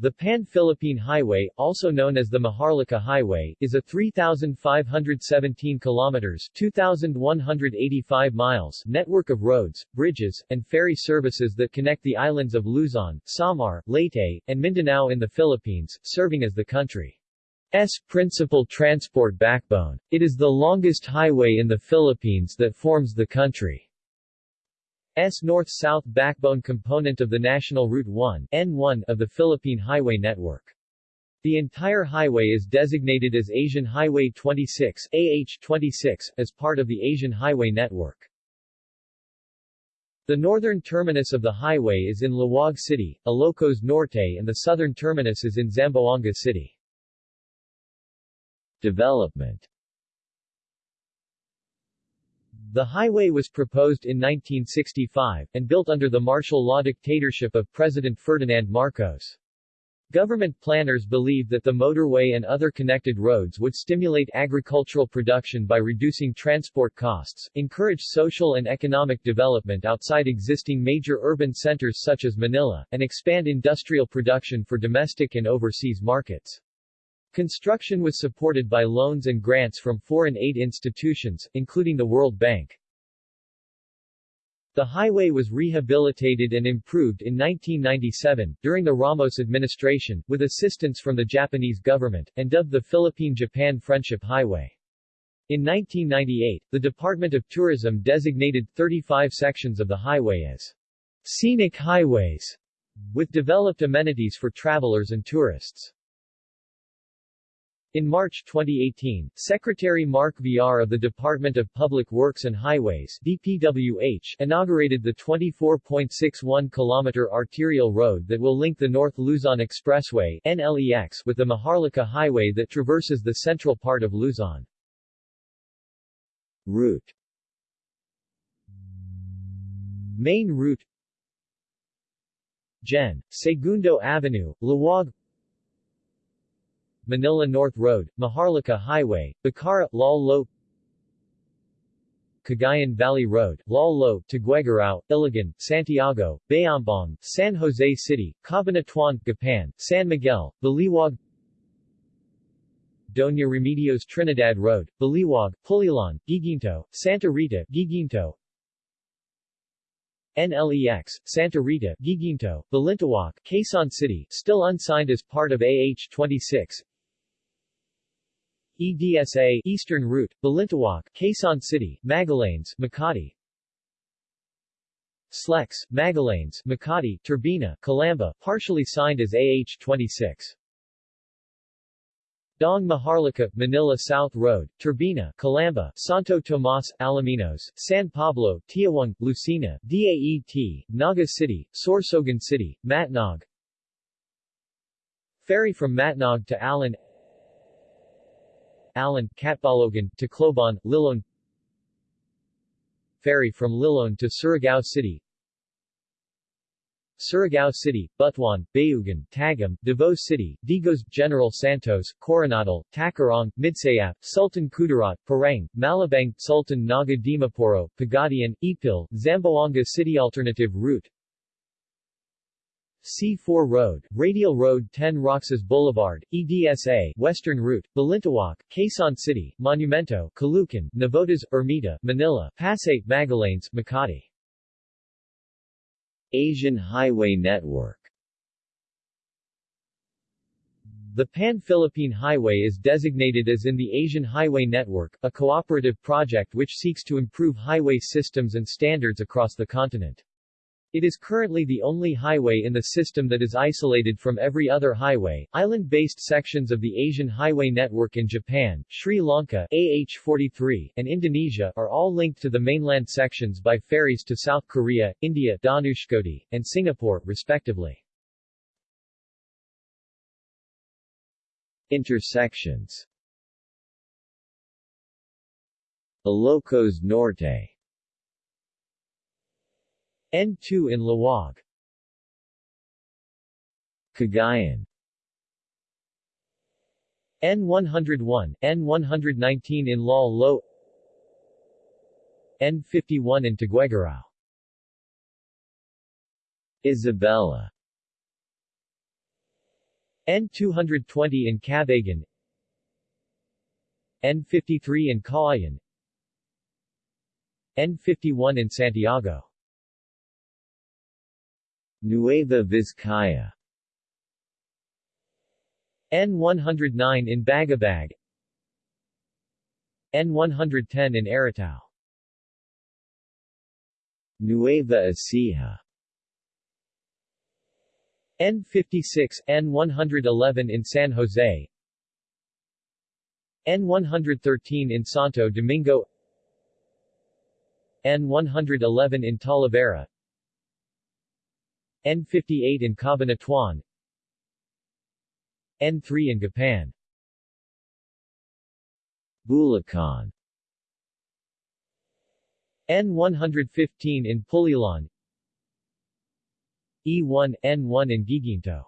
The Pan-Philippine Highway, also known as the Maharlika Highway, is a 3,517 kilometers 2,185 miles network of roads, bridges, and ferry services that connect the islands of Luzon, Samar, Leyte, and Mindanao in the Philippines, serving as the country's principal transport backbone. It is the longest highway in the Philippines that forms the country. S north-south backbone component of the National Route 1 N1 of the Philippine Highway Network. The entire highway is designated as Asian Highway 26 AH26 as part of the Asian Highway Network. The northern terminus of the highway is in Laoag City, Ilocos Norte and the southern terminus is in Zamboanga City. Development the highway was proposed in 1965, and built under the martial law dictatorship of President Ferdinand Marcos. Government planners believed that the motorway and other connected roads would stimulate agricultural production by reducing transport costs, encourage social and economic development outside existing major urban centers such as Manila, and expand industrial production for domestic and overseas markets. Construction was supported by loans and grants from foreign aid institutions, including the World Bank. The highway was rehabilitated and improved in 1997, during the Ramos administration, with assistance from the Japanese government, and dubbed the Philippine-Japan Friendship Highway. In 1998, the Department of Tourism designated 35 sections of the highway as scenic highways, with developed amenities for travelers and tourists. In March 2018, Secretary Mark Villar of the Department of Public Works and Highways DPWH inaugurated the 24.61-kilometer arterial road that will link the North Luzon Expressway NLEX with the Maharlika Highway that traverses the central part of Luzon. Route Main route Gen. Segundo Avenue, Laoag Manila North Road, Maharlika Highway, Bacarra, Lal Cagayan Valley Road, Lal Lo, Tuguegarao, Ilagan, Santiago, Bayambang, San Jose City, Cabanatuan, Gapan, San Miguel, Baliwag Doña Remedios Trinidad Road, Baliwag, Pulilan, Guiguinto, Santa Rita, Guiguinto NLEX, Santa Rita, Guiguinto, Balintawak, Quezon City, still unsigned as part of AH-26 EDSA Eastern Route, Balintawak, Quezon City, Magallanes, Makati SLEX, Magallanes, Makati, Turbina, Calamba, partially signed as AH-26. Dong Maharlika, Manila South Road, Turbina, Calamba, Santo Tomas, Alaminos, San Pablo, Tiaong, Lucena, DAET, Naga City, Sorsogon City, Matnog Ferry from Matnog to Allen Allen, Catbalogan, Tacloban, Liloan. Ferry from Liloan to Surigao City. Surigao City, Butuan, Bayugan, Tagum, Davao City, Digos, General Santos, Coronadal, Tacurong, Midsayap, Sultan Kudarat, Parang, Malabang, Sultan Naga Dimaporo, Pagadian, Ipil, Zamboanga City Alternative route C4 Road, Radial Road 10 Roxas Boulevard, EDSA, Western Route, Balintawak, Quezon City, Monumento, Caloocan, Navotas, Ermita, Manila, Pasay, Magallanes, Makati. Asian Highway Network The Pan-Philippine Highway is designated as in the Asian Highway Network, a cooperative project which seeks to improve highway systems and standards across the continent. It is currently the only highway in the system that is isolated from every other highway. Island-based sections of the Asian Highway Network in Japan, Sri Lanka AH-43, and Indonesia are all linked to the mainland sections by ferries to South Korea, India Dhanushkodi, and Singapore, respectively. Intersections Ilocos Norte N2 in Laoag Cagayan. N101, N119 in Lal Lo. N51 in Tuguegarao Isabela. N220 in Cabagan. N53 in Cauayan N51 in Santiago Nueva Vizcaya. N109 in Bagabag. N110 in Aritao Nueva Ecija. N56, N111 in San Jose. N113 in Santo Domingo. N111 in Talavera N58 in Cabanatuan N3 in Gapan Bulacan. N115 in Pulilan. E1, N1 in Guiguinto.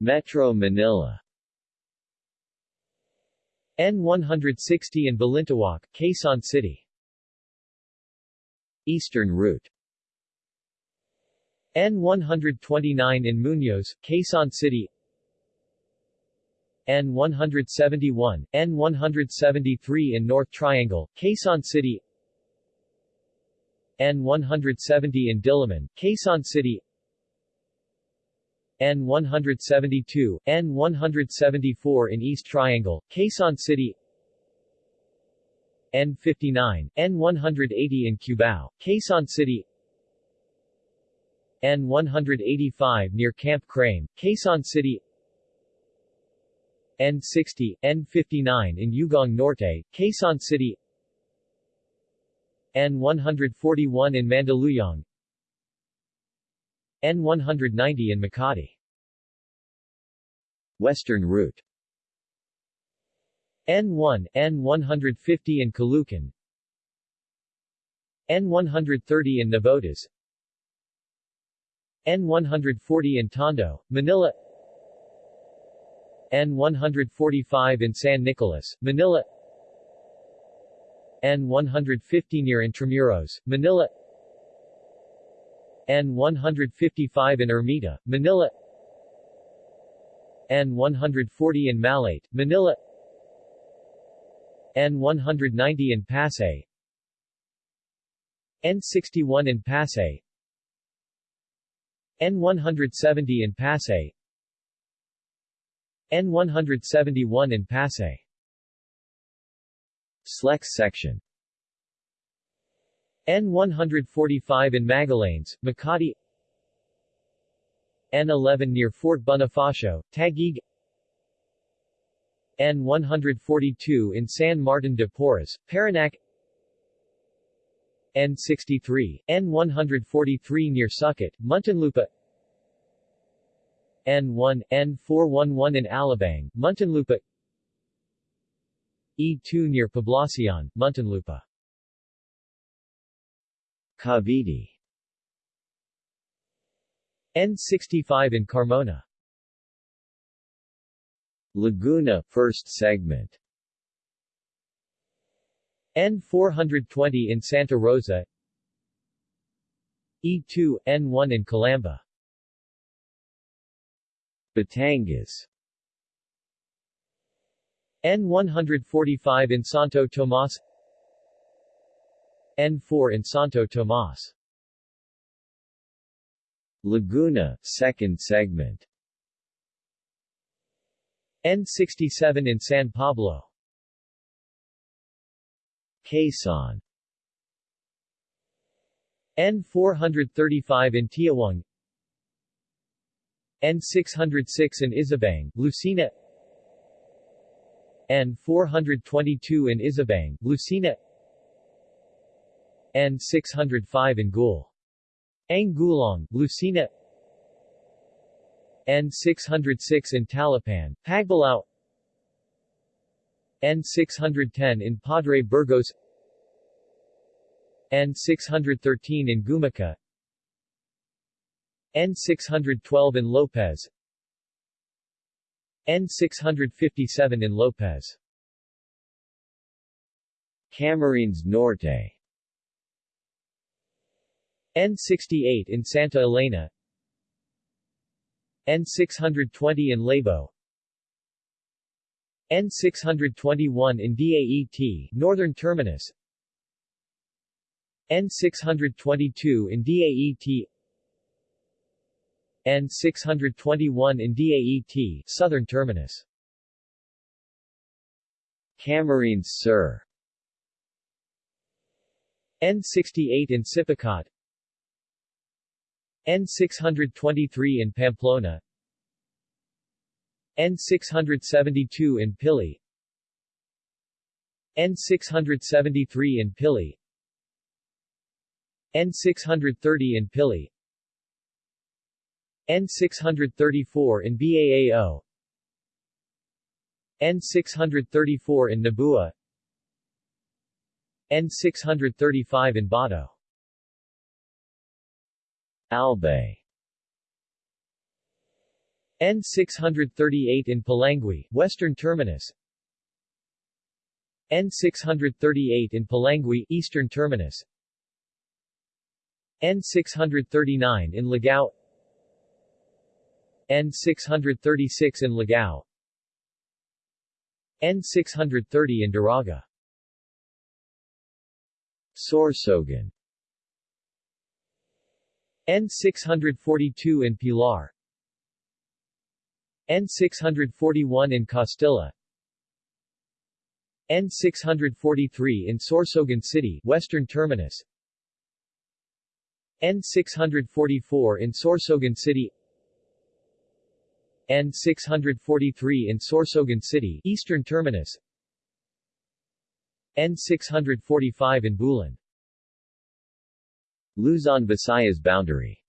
Metro Manila. N160 in Balintawak, Quezon City. Eastern Route N129 in Muñoz, Quezon City. N171, N173 in North Triangle, Quezon City. N170 in Diliman, Quezon City. N172, N174 in East Triangle, Quezon City. N59, N180 in Cubao, Quezon City N185 near Camp Crame, Quezon City. N60, N59 in Ugong Norte, Quezon City. N141 in Mandaluyong. N190 in Makati. Western Route. N1, N150 in Caloocan. N130 in Navotas N140 in Tondo, Manila. N145 in San Nicolas, Manila. N150 near Intramuros, Manila. N155 in Ermita, Manila. N140 in Malate, Manila. N190 in Pasay. N61 in Pasay N170 in Pasay. N171 in Pasay. Slex section. N145 in Magallanes, Makati. N11 near Fort Bonifacio, Taguig. N142 in San Martin de Porres, Parañaque N63, N143 near Sucat, Muntinlupa. N1, N411 in Alabang, Muntinlupa. E2 near Poblacion, Muntinlupa. Cavite. N65 in Carmona. Laguna, first segment N420 in Santa Rosa. E2, N1 in Calamba. Batangas. N145 in Santo Tomas. N4 in Santo Tomas. Laguna, second segment. N67 in San Pablo Quezon. N435 in Tiaong N606 in Isabang, Lucena. N422 in Isabang, Lucena. N605 in Gul. Angulong, Lucena. N606 in Talapan, Pagbalao N610 in Padre Burgos N613 in Gumaca N612 in Lopez N657 in Lopez. Camarines Norte. N68 in Santa Elena N620 in Labo N621 in DAET Northern Terminus. N622 in DAET N621 in DAET Southern Terminus. Camarines Sur N68 in Sipocot N623 in Pamplona N672 in Pili. N673 in Pili. N630 in Pili. N634 in Baao N634 in Nabua. N635 in Bato. Albay N638 in Polangui, Western Terminus. N638 in Polangui, Eastern Terminus. N639 in Ligao N636 in Ligao N630 in Daraga. Sorsogon. N642 in Pilar N641 in Castilla. N643 in Sorsogon City, Western Terminus. N644 in Sorsogon City. N643 in Sorsogon City, Eastern Terminus. N645 in Bulan Luzon Visayas boundary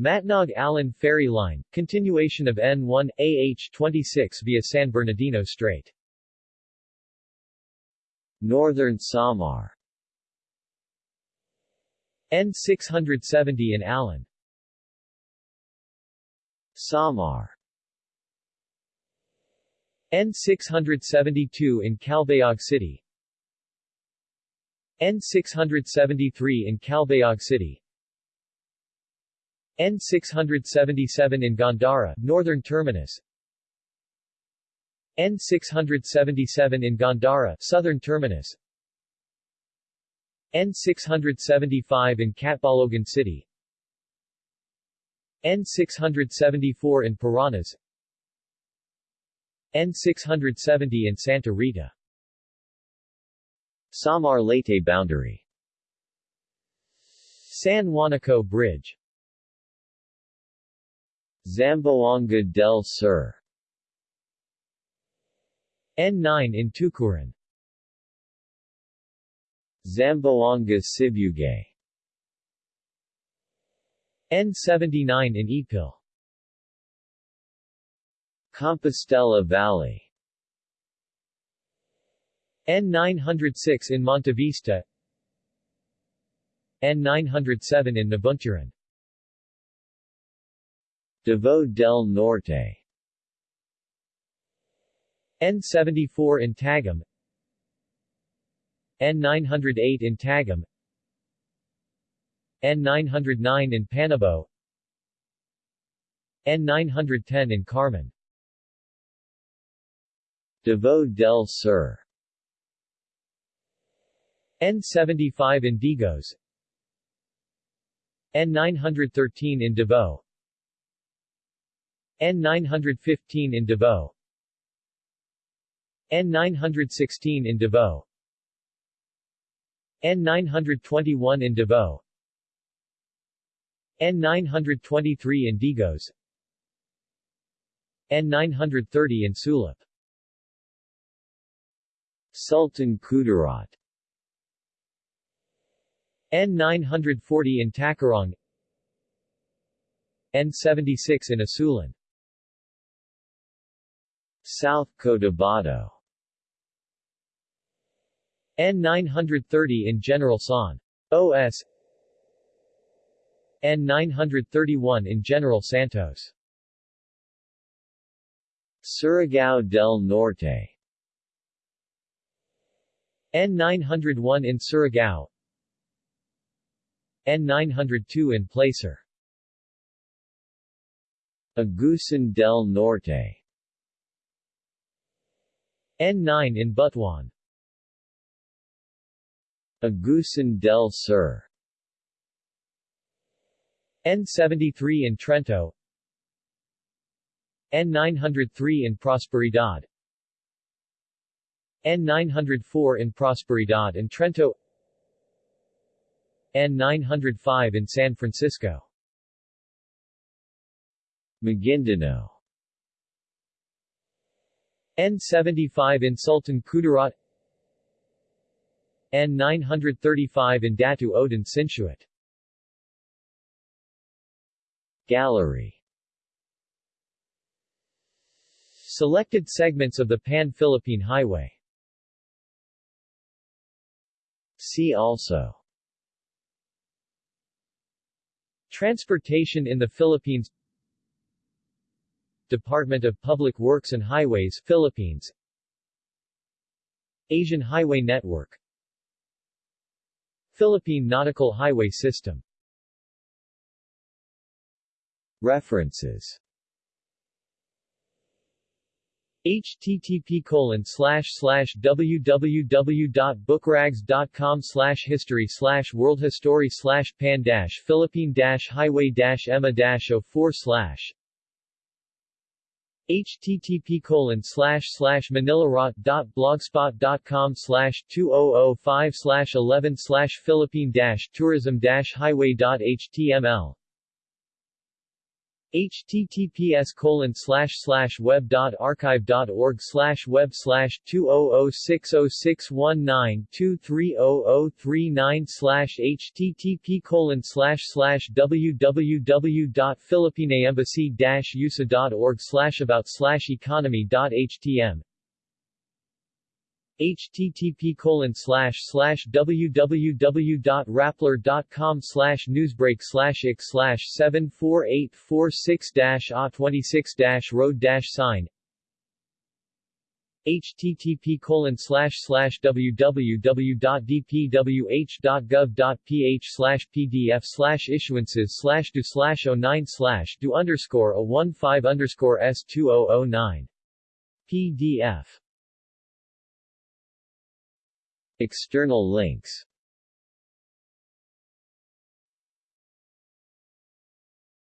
Matnog Allen Ferry Line, continuation of N1, AH-26 via San Bernardino Strait. Northern Samar. N670 in Allen. Samar. N672 in Calbayog City. N673 in Calbayog City N677 in Gandara, Northern Terminus. N677 in Gandara, Southern Terminus. N675 in Catbalogan City. N674 in Paranas N670 in Santa Rita. Samar Leyte boundary. San Juanico Bridge Zamboanga del Sur. N9 in Tucuran Zamboanga Sibugay N79 in Ipil Compostela Valley. N906 in Montevista N907 in Nabunturan Davao del Norte. N74 in Tagum N908 in Tagum N909 in Panabo. N910 in Carmen. Davao del Sur. N75 in Digos. N913 in Davao N915 in Davao N916 in Davao N921 in Davao N923 in Digos. N930 in Sulop. Sultan Kudarat. N940 in Tacurong N76 in Isulan South Cotabato N930 in General San. OS. N931 in General Santos. Surigao del Norte. N901 in Surigao. N902 in Placer. Agusan del Norte N9 in Butuan. Agusan del Sur. N73 in Trento. N903 in Prosperidad. N904 in Prosperidad and Trento. N905 in San Francisco. Maguindanao N75 in Sultan Kudarat. N935 in Datu Odin Sinsuat Gallery. Selected segments of the Pan-Philippine Highway. See also. Transportation in the Philippines Department of Public Works and Highways Philippines. Asian Highway Network. Philippine Nautical Highway System. References. Http colon slash slash www.bookrags.com slash history slash world history slash pan dash philippine highway dash emma dash 04 slash http colon slash slash manilarot.blogspot.com slash 2005 slash 11 slash philippine dash tourism dash highway.html https colon slash slash web dot archive dot org slash web slash two oh oh six oh six one nine two three oh oh three nine slash http colon slash slash www dot philippineembassy dash usa dot org slash about slash economy dot htm http colon slash slash www.rappler.com slash newsbreak slash ik slash 74846 dash a 26 dash road sign http colon slash slash www.dpwh.gov.ph slash pdf slash issuances slash do slash 09 slash do underscore 015 underscore s2009 pdf External links